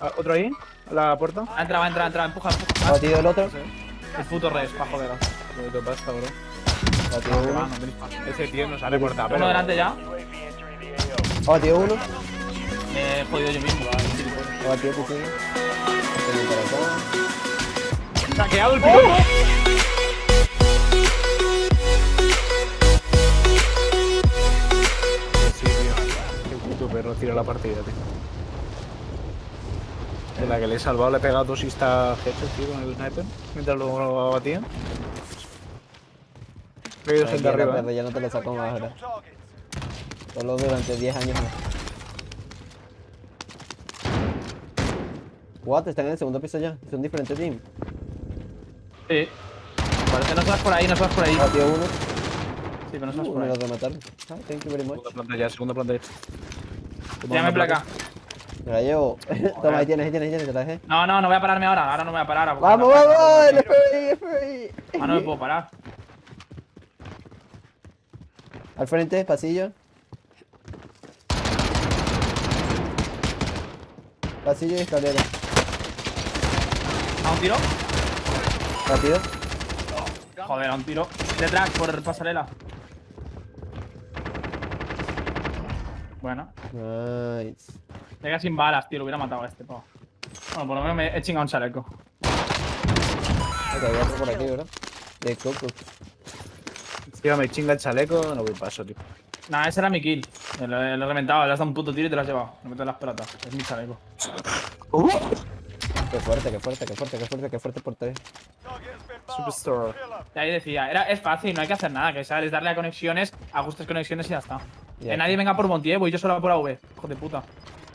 Ah, ¿Otro ahí? ¿A la puerta? Ha entrado, ha entrado, ha entrado. Empuja, Ha empuja. batido el otro. El puto res, pa' joder. ¿Qué te pasa, bro? Ha batido Ah, uno. pasta. Ese tío nos ha recortado, pero... Uno delante ya. Ha batido uno. Me he jodido yo mismo. Ha batido para acá. ¡Saqueado el piloto! Sí, tío. Qué puto perro tira la partida, tío. La que le he salvado, le he pegado dos insta headshots, tío, con el sniper. Mientras lo abatía. He ido gente arriba. ¿eh? ya no te lo saco más ahora. Solo durante 10 años más. What? Están en el segundo piso ya. Son diferentes teams. Sí. Parece no subas por ahí, no subas por ahí. Batido uno. Sí, pero no subas Uh, por me ahí. lo remataron. Ah, thank you very much. Segunda planta ya, segunda planta ya. Tírame placa. Me la llevo. Toma, ahí tienes, ahí tienes, ahí tienes, te la dejé. No, no, no voy a pararme ahora. Ahora no me voy a parar. ¡Vamos, vamos! ¡El FBI, FBI! Ah, no me puedo parar. Al frente, pasillo. Pasillo y escalera. ¿A un tiro? Rápido. Joder, a un tiro. Detrás, por pasarela. Bueno. Nice. Llega sin balas, tío. Lo hubiera matado a este, po. Bueno, por lo menos me he chingado un chaleco. Otro por aquí, ¿verdad? De coco. Tío, me chinga el chaleco, no voy paso, tío. Nah, ese era mi kill. Lo, lo he reventado, le has dado un puto tiro y te lo has llevado. Me meto en las pelotas. Es mi chaleco. Qué fuerte, qué fuerte, qué fuerte, qué fuerte, qué fuerte por tres. Superstar. Y ahí decía, era, es fácil, no hay que hacer nada, que sabes darle a conexiones, ajustes conexiones y ya está. Que nadie venga por Montier, voy yo solo por AV. Hijo de puta.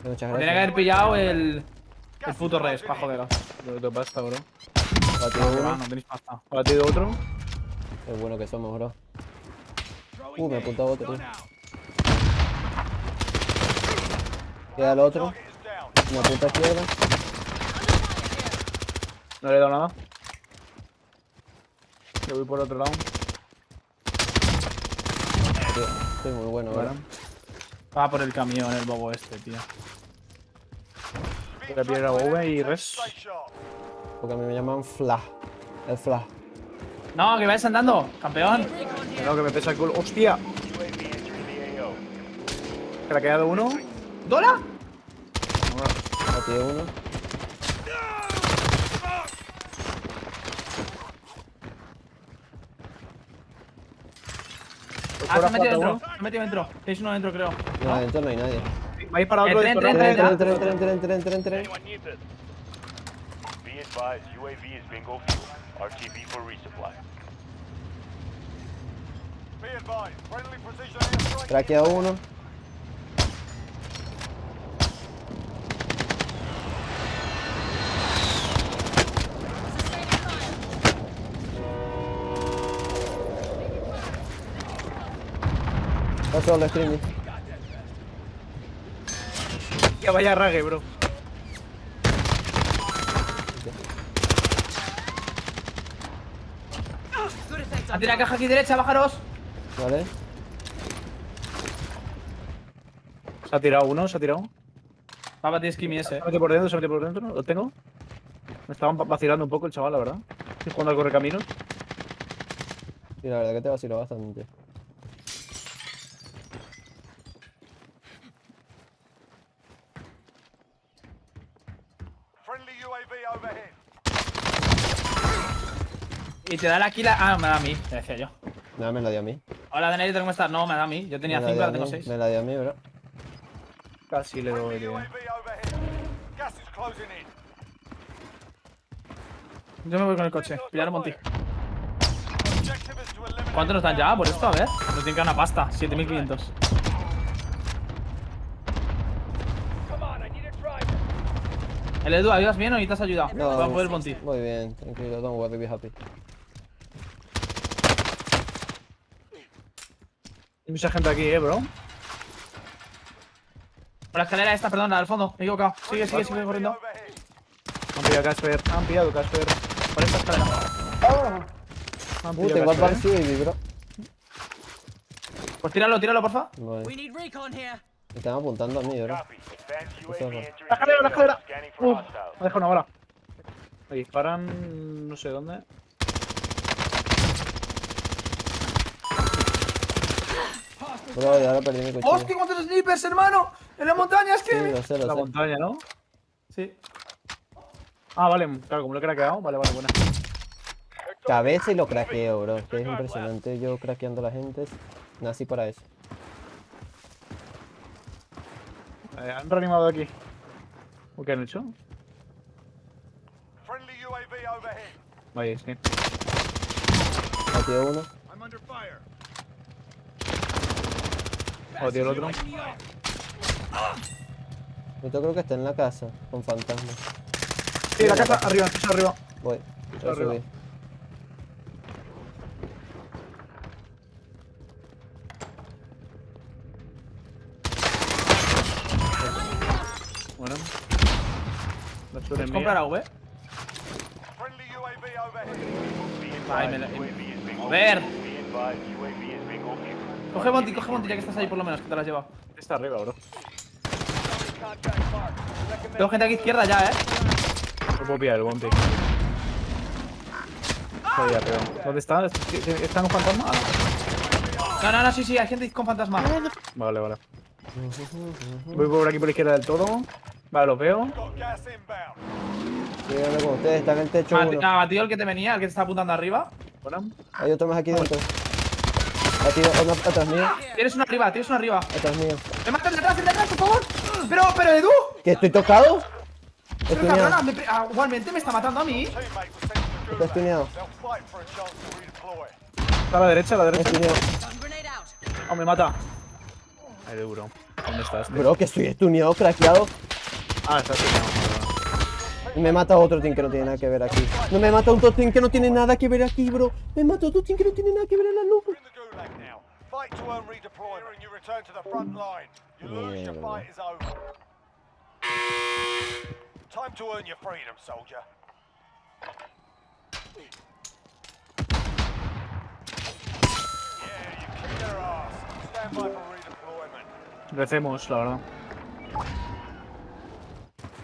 Muchas Tiene que haber pillado el. El puto res, pa' joder. ¿Qué te pasa, bro? Batido Ah, uno. no tenéis pasta. ¿Ha batido otro? Qué bueno que somos, bro. Uh, me apuntado otro, tío. Queda el otro. Me apunta a izquierda. No le he dado nada. Yo voy por otro lado. Tío, Estoy muy bueno. ¿verdad? Va por el camión el bobo este, tío. Voy a pillar a V y res. Porque a mí me llaman Flash. El Flash. No, que vais andando, campeón. No, que me pesa el culo. ¡Hostia! ¿Que le ha quedado uno? ¿Dola? Batido uno. Ah, se ha metido dentro. Se ha metido dentro. Tenéis uno dentro, creo. No, adentro no hay nadie. Me ha disparado otro dentro. entra, Entra, entra, entra, entra, entra, entra, entra, entra. Anyone need this? Be advised, UAV is bingo fuel. RTB for resupply. Be advised, friendly precision airstrike. Traquea uno. Está solo, Stringy. Que vaya rague, bro. Ha tirado caja aquí derecha, bajaros. ¿Vale? Se ha tirado uno, se ha tirado. Va a batir Skimmy ese. Se ha metido por dentro, se ha metido por dentro. Lo tengo. Me estaban va- vacilando un poco el chaval, la verdad. Estoy jugando al correcaminos. Sí, la verdad que te vaciló bastante. Friendly UAV overhead. Y te da la kill. Ah, me da a mí, te decía yo. Nada, me la dio a mí. Hola, Daenerys, ¿cómo estás? No, me da a mí. Yo tenía Me la 5, dio a ahora tengo mí, 6. Me la dio a mí, bro. Casi le doy, tío. Yo me voy con el coche. Pillar un eliminate. ¿Cuánto nos dan ya por esto? A ver. Nos tienen que dar una pasta. 7500. El Edu, ¿ayudas bien o necesitas ayuda? No, Voy a monti. Muy bien, tranquilo, don't worry, be happy. Hay mucha gente aquí, eh, bro. Por la escalera esta, perdón, la del fondo. Me he equivocado. Sigue, sigue, sigue corriendo. Han pillado Casper. Han pillado Casper. Por esta escalera. Han Uh, pillado al Casper, eh. Baby, bro. Pues tíralo, tíralo, porfa. Vale. We need recon here. Me están apuntando a mí, bro. La escalera, la escalera. Uf, me ha dejado una bala. Me disparan no sé dónde. Bro, ya ahora perdí mi cuchillo. ¡Hostia, cuántos snipers, hermano! ¡En las montañas, Sí, que! lo sé, La sé. montaña, ¿no? Sí. Ah, vale, claro, como lo he craqueado. Vale, vale, buena. Cabeza y lo craqueo, bro. Es que es impresionante yo craqueando a la gente. Nací para eso. Eh, han reanimado aquí. ¿O qué han hecho? Friendly UAV overhead. Vaya, sí. Uno. I'm under fire. O tío el otro. Yo creo que está en la casa, con fantasmas. Sí, la casa, arriba, piso arriba. Voy. A arriba. subir. Bueno. ¿Puedes comprar AV? Ay, me la- UAV Coge Monty, coge Monty, ya que estás ahí por lo menos, que te lo has llevado. Está arriba, bro. Tengo gente aquí izquierda ya, eh. No puedo pillar el. Está ahí arriba. ¿Dónde está? ¿Están un fantasma? Ah, No, no, no, sí, sí, hay gente con fantasma. Vale, vale. Voy por aquí por la izquierda del todo. Vale, los veo. Con ustedes, está en el techo Ah, batido el que te venía, el que te está apuntando arriba. Bueno. Hay otro más aquí dentro. Batido, mío. Tienes uno arriba, tienes uno arriba. Atrás mío. ¡Me matas de atrás, de atrás, por favor! Pero, pero, Edu. ¿Que estoy tocado? Pero Estoy cabrona, me ah, igualmente me está matando a mí. Está estuneado. Está a la derecha, a la derecha. Estoy neado. Grenade out. Oh, me mata. Ahí de bro. ¿Dónde estás? tío? Bro, que estoy estuneado, craqueado. Ah, está aquí. Y me mata otro team que no tiene nada que ver aquí. No me mata otro team que no tiene nada que ver aquí, bro. Me mata otro team que no tiene nada que ver en la luz. Fight to earn redeployment and you return to the front line. You lose, your fight is over. Time to earn your freedom, soldier. Yeah, you kicked their ass. Stand by for redeployment. Recemos, la verdad.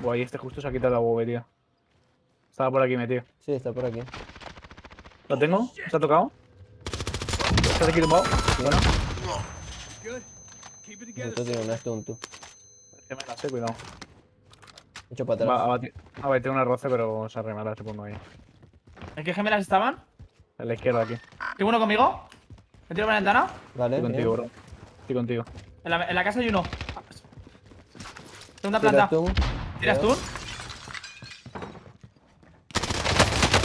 Guay, este justo se ha quitado la bobería. Estaba por aquí metido. Sí, está por aquí. ¿Lo tengo? ¿Se ha tocado? ¿Estás aquí tumbado? Bueno. Esto tiene una stun, tú. Que me la sé, cuidado. Hecho para Va a atrás. batir, a batir una roce, pero se arremará, supongo ahí. ¿En qué gemelas estaban? A la izquierda aquí. ¿Tengo uno conmigo? ¿Me tiro por la ventana? Vale, Estoy contigo, bro. Estoy contigo. En la, en la casa hay uno. Segunda planta. ¿Tiras tú?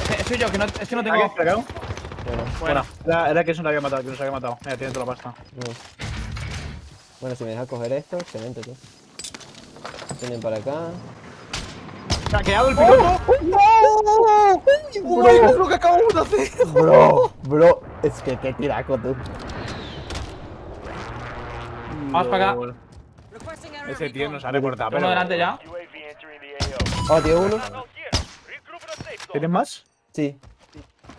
Eh, soy yo, que no, es que no tengo. Bueno, Era, era que eso lo había matado, que nos había matado. Mira, tiene toda la pasta. no. Bueno, si me deja coger esto, excelente, tú. Tienen para acá. ¡Saqueado el piloto! Bro, es lo que acabamos de hacer! bro, bro, es que qué tiraco, tú. Vamos para acá. Ese tío nos ha recortado, uno pero... delante ya. Oh, tío, uno. ¿Tienes más? Sí.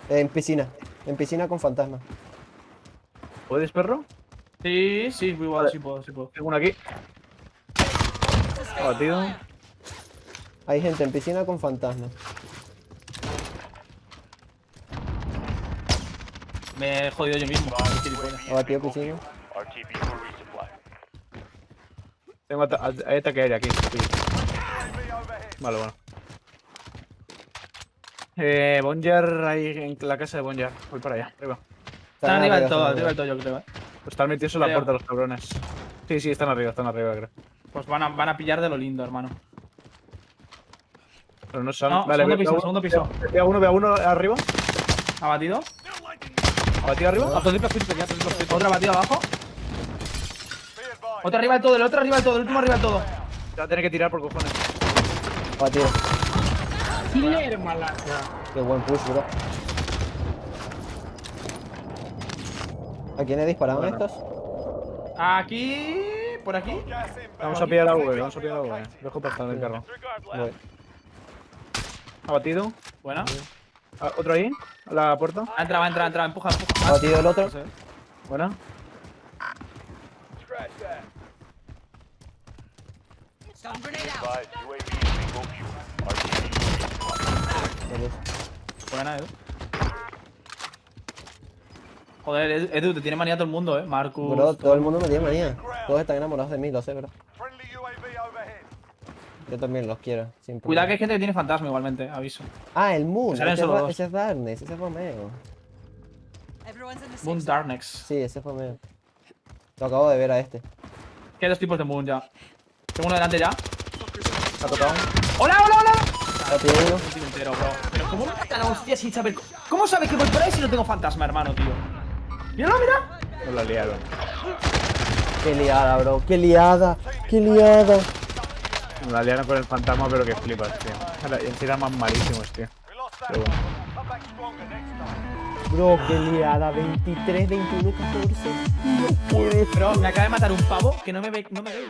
En piscina. En piscina con fantasma. ¿Puedes, perro? Sí, sí, igual, Vale. sí puedo, sí puedo. Tengo uno aquí. Abatido. Hay gente en piscina con fantasma. Me he jodido yo mismo. Abatido being piscina. overviewed. RTB for resupply. Tengo ata- hay ataque aéreo aquí. Sí. Vale, bueno. Eh, Bonjar, ahí en la casa de Bonjar. Voy para allá, arriba. Están arriba del todo, arriba del todo, yo creo, eh. Pues están metidos en la puerta los cabrones. Sí, sí, están arriba, están arriba, creo. Pues van a, van a pillar de lo lindo, hermano. Pero no son. No, vale, segundo piso, segundo piso. Veo a uno, veo a uno arriba. ¿Abatido? Abatido arriba. Otro abatido abajo. Otro arriba del todo, el otro arriba del todo, el último arriba del todo. Te va a tener que tirar por cojones. Batido. Qué buen push, bro. ¿A quiénes disparaban Bueno. estos? Aquí. Por aquí. Vamos a pillar a V, vamos a pillar a V. Dejo pasar el carro. Voy. Abatido. Buena. Ah, ¿Otro ahí? ¿A la puerta? Ha entrado, ha entrado, ha entrado. Empuja, empuja. Batido el otro. Buena. Vale. Buena, Edu. Joder, Edu, te tiene manía todo el mundo, eh. Marcus. Bro, todo el mundo me tiene manía. Todos están enamorados de mí, lo sé, bro. Yo también los quiero. sin Cuidado que hay gente que tiene fantasma igualmente, aviso. Ah, el Moon. Ese, ese es Darkness, ese es Romeo. Everyone's in the safe Moon. Darknex. Sí, ese es Romeo. Lo acabo de ver a este. Que hay dos tipos de Moon ya. Tengo uno delante ya. ¿Ha tocado? ¡Hola, hola, hola! Ya tiene uno. Entero, bro. Pero ¿cómo me mata la hostia sin saber? ¿Cómo sabes que voy por ahí si no tengo fantasma, hermano, tío? Míralo, mira. No la liaron. Qué liada, bro. Qué liada. Qué liada. La liaron con el fantasma, pero que flipas, tío. Era- En sí eran más malísimos, tío. Pero bueno. Bro, qué liada. 23, 21, 14. No puede Pero me acaba de matar un pavo que no me ve. No me ve.